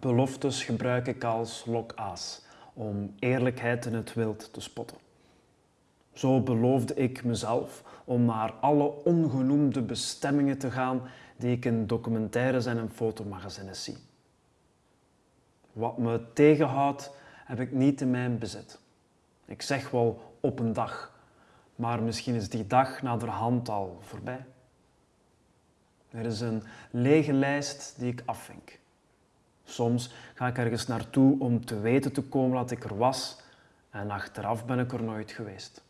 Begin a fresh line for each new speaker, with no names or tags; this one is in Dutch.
beloftes gebruik ik als lokaas om eerlijkheid in het wild te spotten. Zo beloofde ik mezelf om naar alle ongenoemde bestemmingen te gaan die ik in documentaires en in fotomagazines zie. Wat me tegenhoudt, heb ik niet in mijn bezit. Ik zeg wel op een dag, maar misschien is die dag naderhand al voorbij. Er is een lege lijst die ik afvink. Soms ga ik ergens naartoe om te weten te komen dat ik er was en achteraf ben ik er nooit geweest.